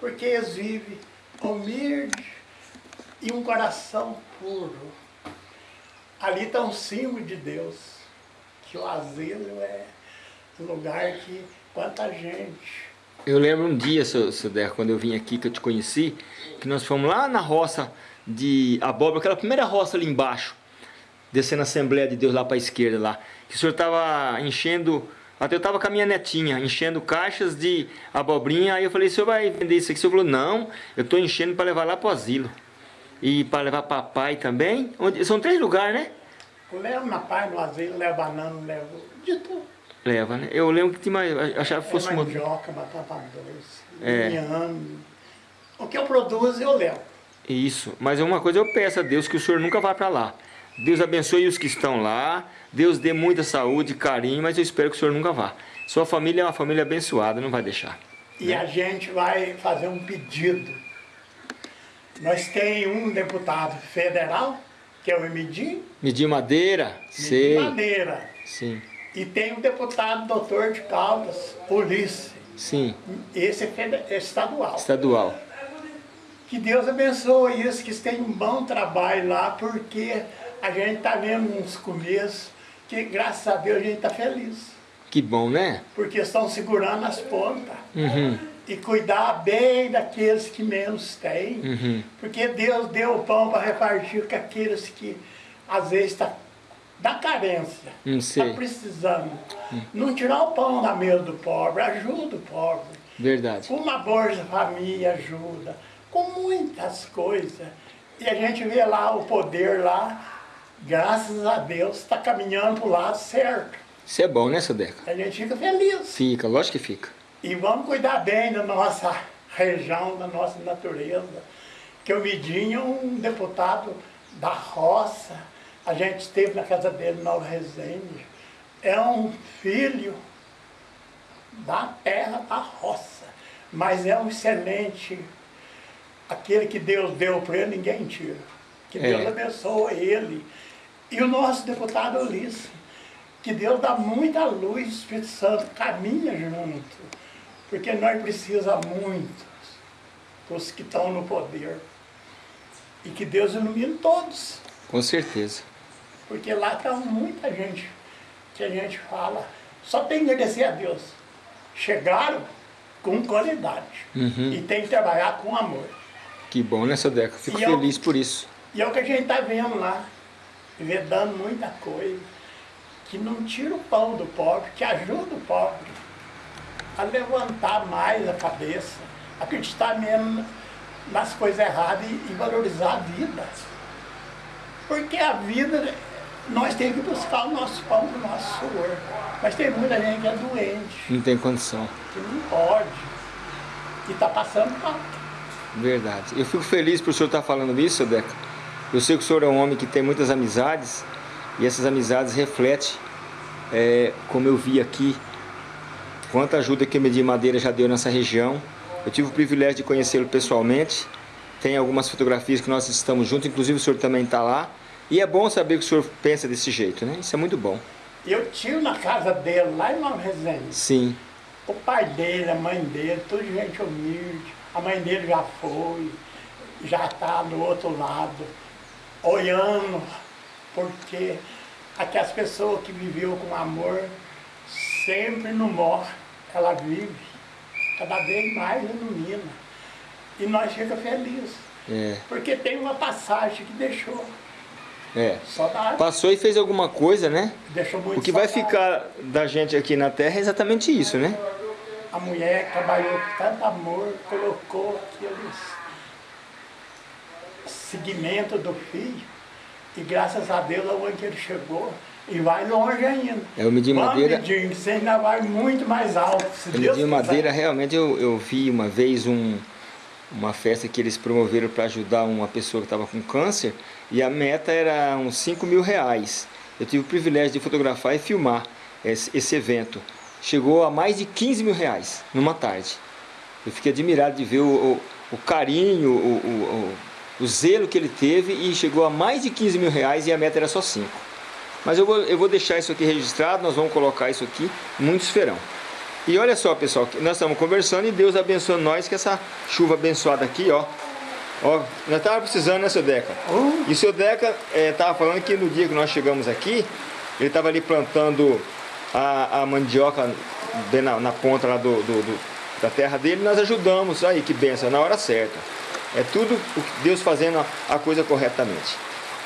porque eles vivem humilde e um coração puro. Ali está um símbolo de Deus, que o asilo é um lugar que quanta gente. Eu lembro um dia, seu, seu Deco, quando eu vim aqui, que eu te conheci, que nós fomos lá na roça de abóbora, aquela primeira roça ali embaixo, descendo a Assembleia de Deus lá para a esquerda lá, que o senhor estava enchendo, até eu estava com a minha netinha, enchendo caixas de abobrinha, aí eu falei, o senhor vai vender isso aqui? O senhor falou, não, eu estou enchendo para levar lá para o asilo. E para levar papai também, onde, são três lugares, né? Eu levo na paz, no asilo, levo banana, levo de tudo. Leva, né? Eu lembro que tinha mais, achava que fosse é uma... mandioca, batata doce, É. inhame. O que eu produzo, eu levo. Isso, mas uma coisa eu peço a Deus que o senhor nunca vá para lá. Deus abençoe os que estão lá, Deus dê muita saúde, carinho, mas eu espero que o senhor nunca vá. Sua família é uma família abençoada, não vai deixar. E a gente vai fazer um pedido. Nós tem um deputado federal, que é o Emidim, Medir madeira? Sei. Madeira. Sim, E tem o deputado doutor de Caldas, Ulisses. sim. Esse é é estadual. Estadual. Que Deus abençoe isso, que têm um bom trabalho lá, porque a gente está vendo uns começos que, graças a Deus, a gente está feliz. Que bom, né? Porque estão segurando as pontas. Uhum, E cuidar bem daqueles que menos têm. uhum. Porque Deus deu o pão para repartir com aqueles que, às vezes, está da carência. Está sei. precisando. Não tirar o pão da mesa do pobre, ajuda o pobre. Verdade. Com uma Bolsa Família ajuda, com muitas coisas. E a gente vê lá o poder lá, graças a Deus, está caminhando para o lado certo. Isso é bom, né, seu Deca? A gente fica feliz. Fica, lógico que fica. E vamos cuidar bem da nossa região, da nossa natureza. Que o Midinho é um deputado da roça. A gente esteve na casa dele, Nova Resende. É um filho da terra, da roça. Mas é um excelente. Aquele que Deus deu para ele, ninguém tira. Que Deus É. abençoe ele. E o nosso deputado Ulisses. Que Deus dá muita luz, o Espírito Santo caminha junto. Porque nós precisamos muito dos que estão no poder. E que Deus ilumine todos. Com certeza. Porque lá está muita gente que a gente fala. Só tem que agradecer a Deus. Chegaram com qualidade. Uhum. E tem que trabalhar com amor. Que bom, né, seu Deca? Fico E eu- feliz por isso. E é o que a gente está vendo lá. Vê dando muita coisa. Que não tira o pão do pobre, que ajuda o pobre a levantar mais a cabeça, acreditar mesmo nas coisas erradas e, e valorizar a vida. Porque a vida, nós temos que buscar o nosso pão do nosso suor. Mas tem muita gente que é doente, Não tem condição. que não pode. E está passando falta. Verdade. Eu fico feliz por o senhor estar falando isso, Deca. Eu sei que o senhor é um homem que tem muitas amizades e essas amizades refletem, é, como eu vi aqui, quanta ajuda que o Medir Madeira já deu nessa região. Eu tive o privilégio de conhecê-lo pessoalmente. Tem algumas fotografias que nós estamos juntos, inclusive o senhor também está lá. E é bom saber que o senhor pensa desse jeito, né? Isso é muito bom. Eu tive na casa dele, lá em Nova Resende. Sim, O pai dele, a mãe dele, tudo gente humilde. A mãe dele já foi, já está do outro lado, olhando, porque aquelas pessoas que viveu com amor sempre não morre, ela vive, cada vez mais ilumina. E nós ficamos felizes, é, porque tem uma passagem que deixou é. saudade, Passou e fez alguma coisa, né? deixou muito O que vai ficar da gente aqui na Terra é exatamente isso, né? A mulher trabalhou com tanto amor, colocou aquele seguimento do filho. E graças a Deus, aonde ele chegou, e vai longe ainda. É, o Medir Madeira- Medinho, que você ainda vai muito mais alto. Se O quiser. Madeira, realmente, eu, eu vi uma vez um, uma festa que eles promoveram para ajudar uma pessoa que estava com câncer e a meta era uns 5 mil reais. Eu tive o privilégio de fotografar e filmar esse, esse evento. Chegou a mais de 15 mil reais numa tarde. Eu fiquei admirado de ver o, o, o carinho, o, o, zelo que ele teve e chegou a mais de 15 mil reais e a meta era só 5. Mas eu vou, eu vou deixar isso aqui registrado, nós vamos colocar isso aqui, muitos verão. E olha só, pessoal, que nós estamos conversando e Deus abençoa nós com essa chuva abençoada aqui, ó. Ó, nós estávamos precisando, né, seu Deca? E o seu Deca estava falando que no dia que nós chegamos aqui, ele estava ali plantando a, a mandioca na, na ponta lá do, do- do- da terra dele, nós ajudamos, aí que benção, na hora certa. É tudo o que Deus fazendo a, a coisa corretamente.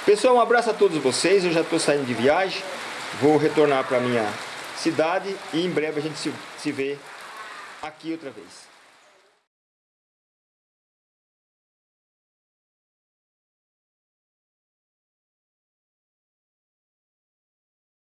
Pessoal, um abraço a todos vocês, eu já estou saindo de viagem, vou retornar para minha cidade e em breve a gente se, se vê aqui outra vez.